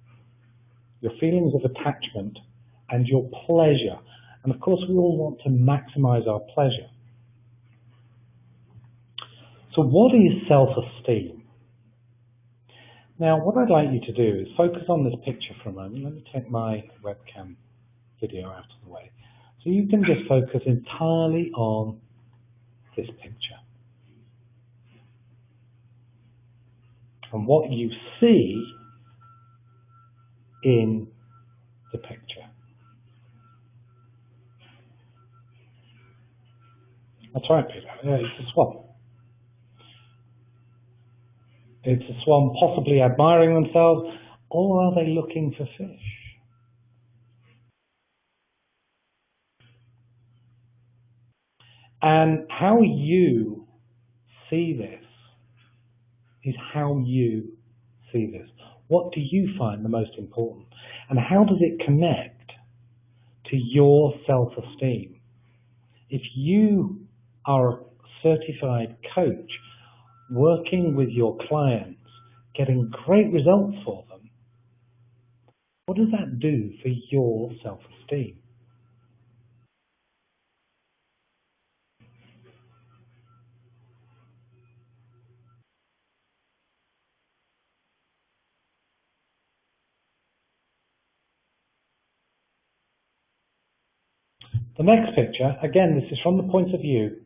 [SPEAKER 1] your feelings of attachment, and your pleasure. And of course, we all want to maximize our pleasure. So what is self-esteem? Now, what I'd like you to do is focus on this picture for a moment. Let me take my webcam video out of the way. So you can just focus entirely on this picture. And what you see in the picture. That's right, Peter. Yeah, it's a swan. It's a swan possibly admiring themselves, or are they looking for fish? And how you see this is how you see this. What do you find the most important? And how does it connect to your self-esteem? If you are a certified coach working with your clients, getting great results for them, what does that do for your self-esteem? The next picture, again, this is from the point of view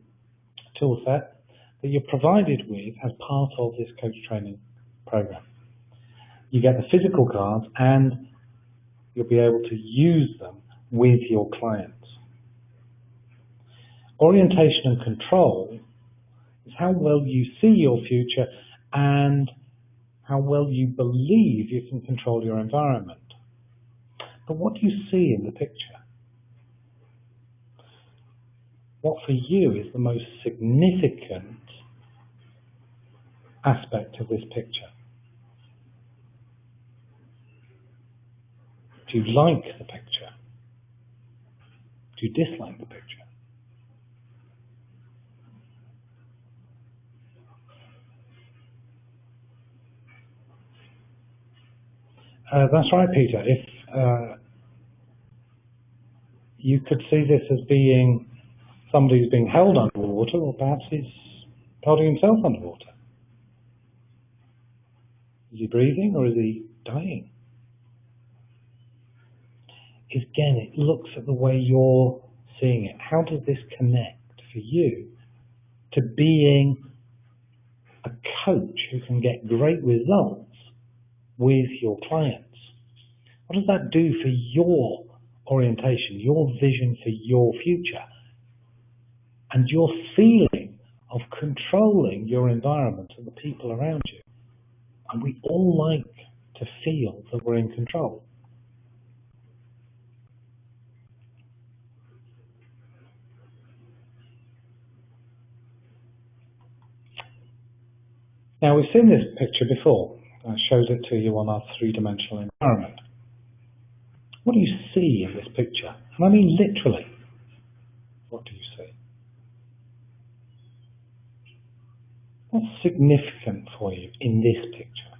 [SPEAKER 1] toolset that you're provided with as part of this coach training program. You get the physical cards and you'll be able to use them with your clients. Orientation and control is how well you see your future and how well you believe you can control your environment. But what do you see in the picture? what for you is the most significant aspect of this picture? Do you like the picture? Do you dislike the picture? Uh, that's right, Peter. If uh, you could see this as being somebody who's being held underwater, or perhaps he's holding himself underwater. Is he breathing or is he dying? Again, it looks at the way you're seeing it. How does this connect for you to being a coach who can get great results with your clients? What does that do for your orientation, your vision for your future? and your feeling of controlling your environment and the people around you. And we all like to feel that we're in control. Now we've seen this picture before. I showed it to you on our three-dimensional environment. What do you see in this picture? And I mean literally. What do you see? What's significant for you in this picture?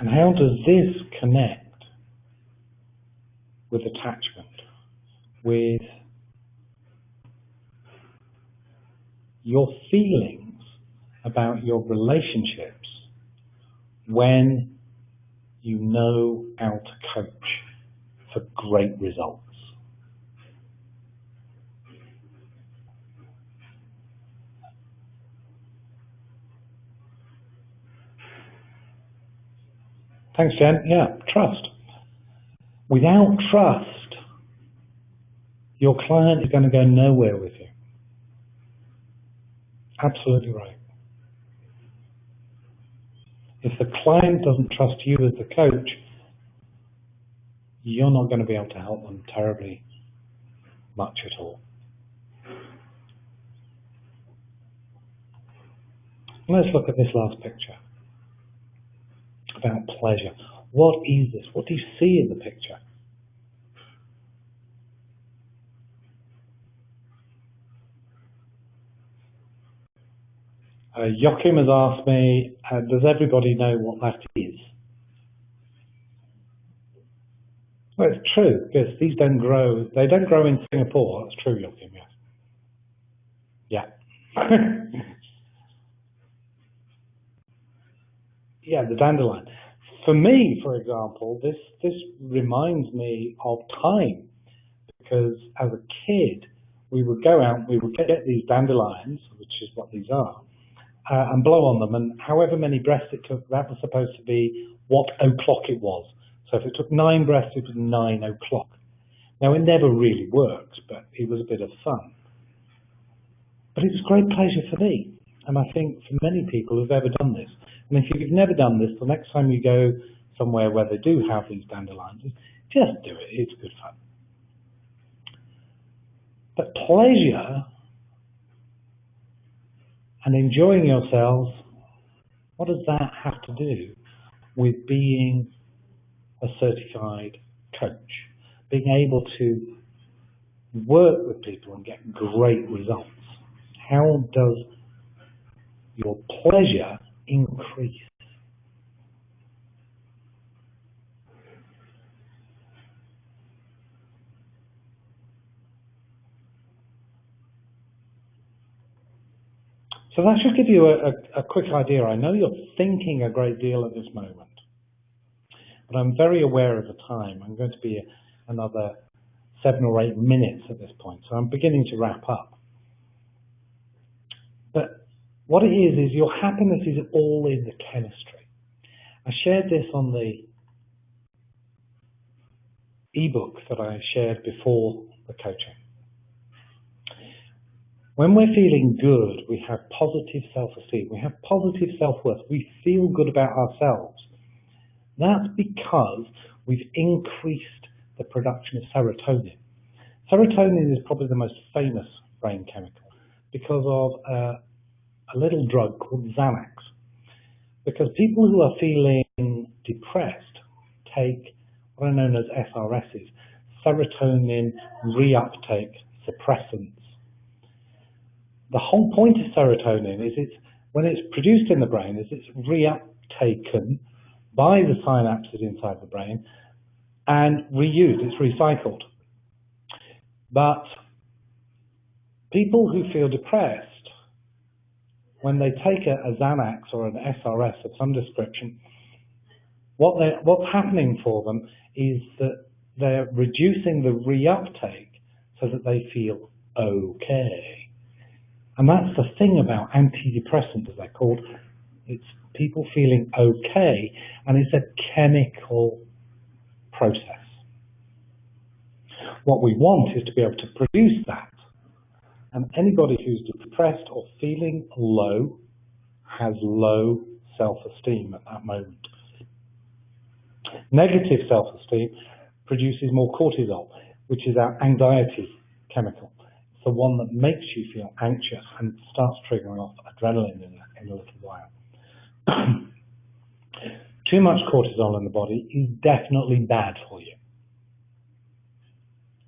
[SPEAKER 1] And how does this connect with attachment, with your feelings about your relationships when you know how to coach for great results? Thanks, Jen. Yeah, trust. Without trust, your client is going to go nowhere with you. Absolutely right. If the client doesn't trust you as the coach, you're not going to be able to help them terribly much at all. Let's look at this last picture about pleasure. What is this? What do you see in the picture? Uh, Joachim has asked me, uh, does everybody know what that is? Well, it's true, because these don't grow, they don't grow in Singapore. That's true, Joachim, yes. Yeah. yeah, the dandelion. For me, for example, this, this reminds me of time, because as a kid, we would go out, we would get these dandelions, which is what these are, uh, and blow on them, and however many breaths it took, that was supposed to be what o'clock it was. So if it took nine breaths, it was nine o'clock. Now, it never really worked, but it was a bit of fun. But it was great pleasure for me, and I think for many people who've ever done this. And if you've never done this, the next time you go somewhere where they do have these dandelions, just do it. It's good fun. But pleasure and enjoying yourselves, what does that have to do with being a certified coach, being able to work with people and get great results. How does your pleasure increase? So that should give you a, a, a quick idea. I know you're thinking a great deal at this moment but I'm very aware of the time. I'm going to be another seven or eight minutes at this point, so I'm beginning to wrap up. What it is, is your happiness is all in the chemistry. I shared this on the ebook that I shared before the coaching. When we're feeling good, we have positive self-esteem, we have positive self-worth, we feel good about ourselves. That's because we've increased the production of serotonin. Serotonin is probably the most famous brain chemical because of uh, a little drug called Xanax. Because people who are feeling depressed take what are known as SRSs, serotonin reuptake suppressants. The whole point of serotonin is it's when it's produced in the brain is it's reuptaken by the synapses inside the brain and reused, it's recycled. But people who feel depressed, when they take a, a Xanax or an SRS of some description, what what's happening for them is that they're reducing the reuptake so that they feel okay. And that's the thing about antidepressants, as they're called. It's people feeling okay, and it's a chemical process. What we want is to be able to produce that. And anybody who's depressed or feeling low has low self-esteem at that moment. Negative self-esteem produces more cortisol, which is our anxiety chemical. It's the one that makes you feel anxious and starts triggering off adrenaline in in a little while. Too much cortisol in the body is definitely bad for you.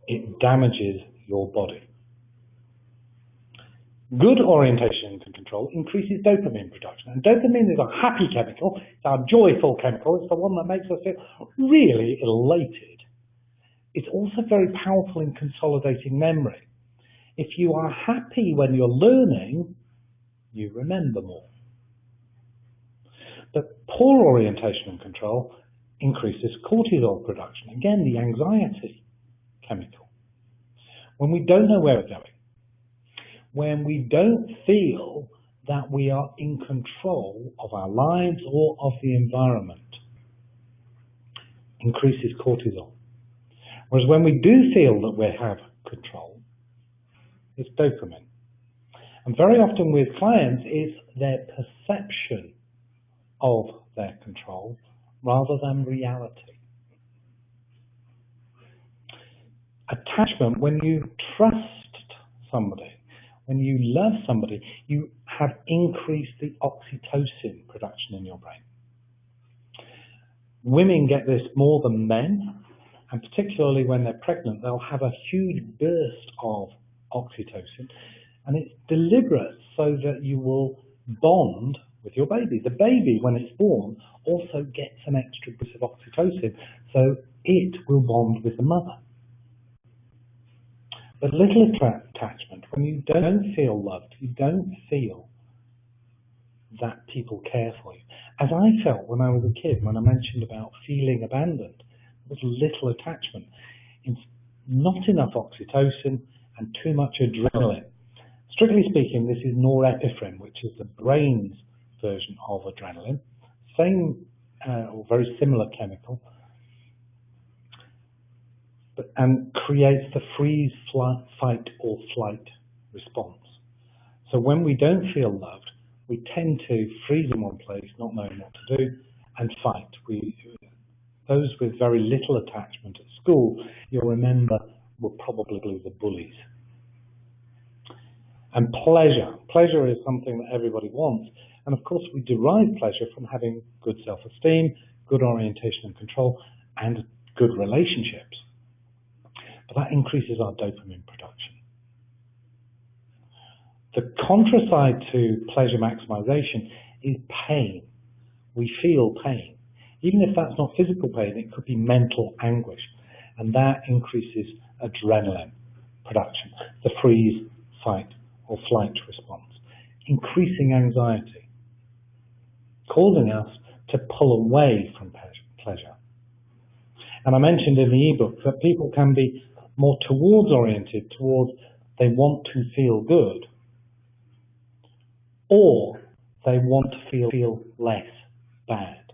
[SPEAKER 1] It damages your body. Good orientation and control increases dopamine production. And dopamine is a happy chemical, it's our joyful chemical, it's the one that makes us feel really elated. It's also very powerful in consolidating memory. If you are happy when you're learning, you remember more. But poor orientation and control increases cortisol production, again, the anxiety chemical. When we don't know where we're going, when we don't feel that we are in control of our lives or of the environment, increases cortisol. Whereas when we do feel that we have control, it's dopamine. And very often with clients, it's their perception of their control rather than reality. Attachment, when you trust somebody, when you love somebody, you have increased the oxytocin production in your brain. Women get this more than men, and particularly when they're pregnant, they'll have a huge burst of oxytocin, and it's deliberate so that you will bond with your baby. The baby, when it's born, also gets an extra boost of oxytocin, so it will bond with the mother. But little attachment, when you don't feel loved, you don't feel that people care for you. As I felt when I was a kid, when I mentioned about feeling abandoned, was little attachment. It's not enough oxytocin and too much adrenaline. Strictly speaking, this is norepinephrine, which is the brain's version of adrenaline. Same uh, or very similar chemical, and creates the freeze, flight, fight, or flight response. So when we don't feel loved, we tend to freeze in one place, not knowing what to do, and fight. We, those with very little attachment at school, you'll remember, were probably the bullies. And pleasure. Pleasure is something that everybody wants. And of course, we derive pleasure from having good self-esteem, good orientation and control, and good relationships. But that increases our dopamine production. The contraside to pleasure maximization is pain. We feel pain. Even if that's not physical pain, it could be mental anguish. And that increases adrenaline production, the freeze, fight, or flight response, increasing anxiety, causing us to pull away from pleasure. And I mentioned in the ebook that people can be more towards oriented, towards they want to feel good, or they want to feel, feel less bad.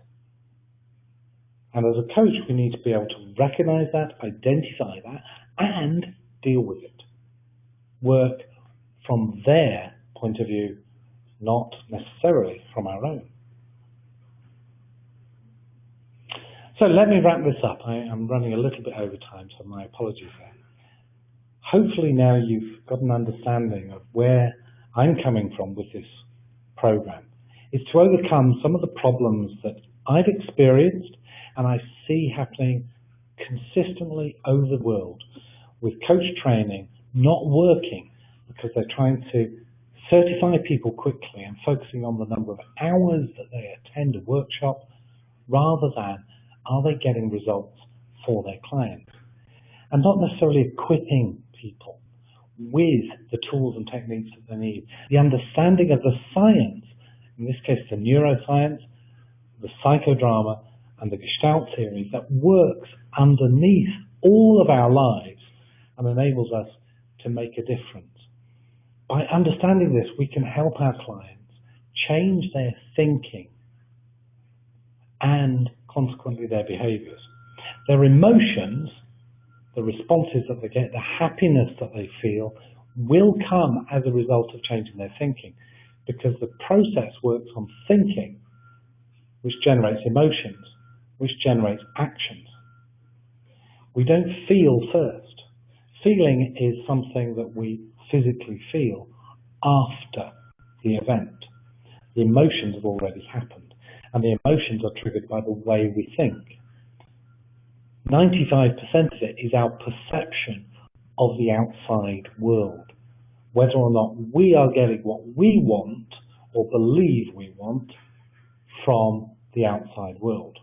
[SPEAKER 1] And as a coach, we need to be able to recognize that, identify that, and deal with it. Work from their point of view, not necessarily from our own. So let me wrap this up. I am running a little bit over time, so my apologies there. Hopefully now you've got an understanding of where I'm coming from with this program. Is to overcome some of the problems that I've experienced and I see happening consistently over the world with coach training not working because they're trying to certify people quickly and focusing on the number of hours that they attend a workshop rather than are they getting results for their clients? And not necessarily equipping people with the tools and techniques that they need. The understanding of the science, in this case the neuroscience, the psychodrama, and the Gestalt theory that works underneath all of our lives and enables us to make a difference. By understanding this, we can help our clients change their thinking and consequently their behaviors. Their emotions, the responses that they get, the happiness that they feel, will come as a result of changing their thinking because the process works on thinking, which generates emotions, which generates actions. We don't feel first. Feeling is something that we physically feel after the event. The emotions have already happened and the emotions are triggered by the way we think. 95% of it is our perception of the outside world. Whether or not we are getting what we want or believe we want from the outside world.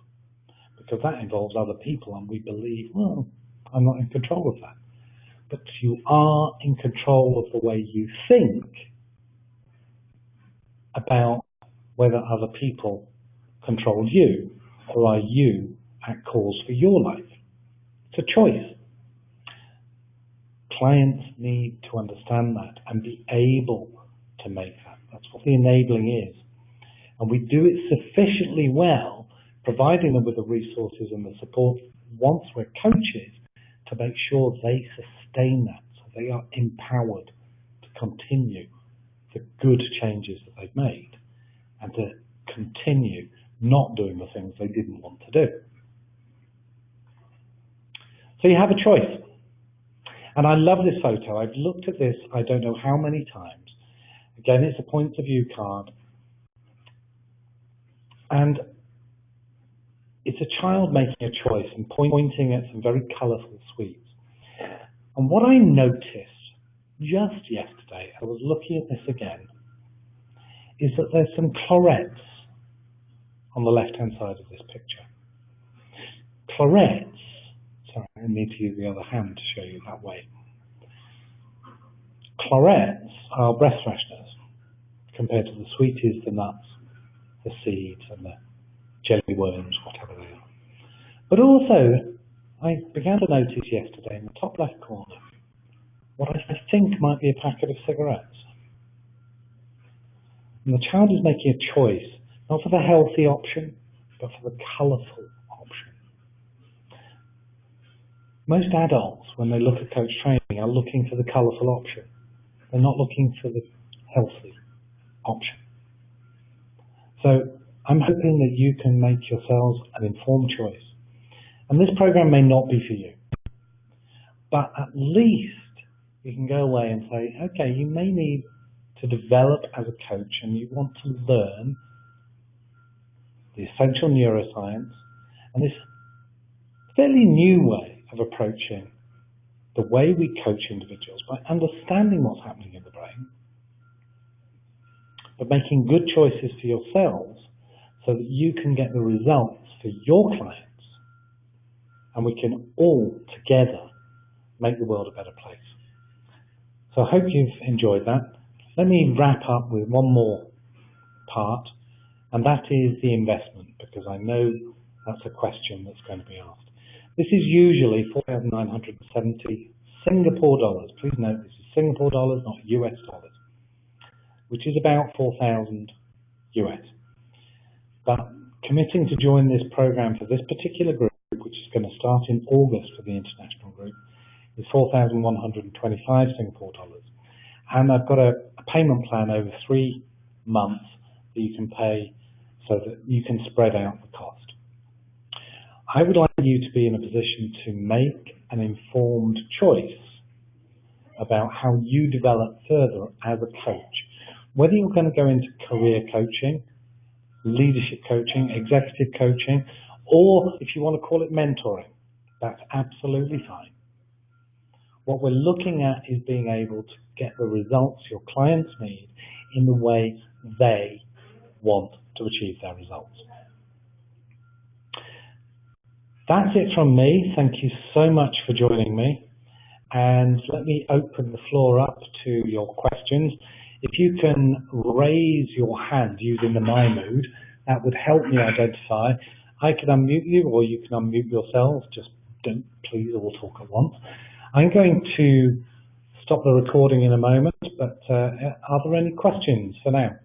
[SPEAKER 1] Because that involves other people and we believe, well, I'm not in control of that. But you are in control of the way you think about whether other people control you, or are you at cause for your life? It's a choice. Clients need to understand that and be able to make that. That's what the enabling is. And we do it sufficiently well, providing them with the resources and the support once we're coaches to make sure they sustain that, so they are empowered to continue the good changes that they've made and to continue not doing the things they didn't want to do. So you have a choice. And I love this photo. I've looked at this I don't know how many times. Again, it's a point of view card. And it's a child making a choice and pointing at some very colourful sweets. And what I noticed just yesterday, I was looking at this again, is that there's some Clorets on the left-hand side of this picture. Clorets, sorry, I need to use the other hand to show you that way. Clorets are breath fresheners compared to the sweeties, the nuts, the seeds and the jelly worms, whatever they are. But also, I began to notice yesterday in the top left corner what I think might be a packet of cigarettes. And the child is making a choice, not for the healthy option, but for the colourful option. Most adults, when they look at coach training, are looking for the colourful option. They're not looking for the healthy option. So I'm hoping that you can make yourselves an informed choice. And this program may not be for you, but at least you can go away and say, okay, you may need to develop as a coach and you want to learn the essential neuroscience and this fairly new way of approaching the way we coach individuals by understanding what's happening in the brain, but making good choices for yourselves so that you can get the results for your clients and we can all together make the world a better place. So I hope you've enjoyed that. Let me wrap up with one more part, and that is the investment, because I know that's a question that's going to be asked. This is usually 4,970 Singapore dollars. Please note this is Singapore dollars, not US dollars, which is about 4,000 US. But committing to join this program for this particular group, which is going to start in August for the international group, is 4,125 Singapore dollars. And I've got a, a payment plan over three months that you can pay so that you can spread out the cost. I would like you to be in a position to make an informed choice about how you develop further as a coach. Whether you're going to go into career coaching, leadership coaching, executive coaching, or if you want to call it mentoring, that's absolutely fine. What we're looking at is being able to get the results your clients need in the way they want to achieve their results. That's it from me. Thank you so much for joining me. And let me open the floor up to your questions. If you can raise your hand using the My Mood, that would help me identify. I can unmute you or you can unmute yourself. Just don't please all talk at once. I'm going to stop the recording in a moment, but uh, are there any questions for now?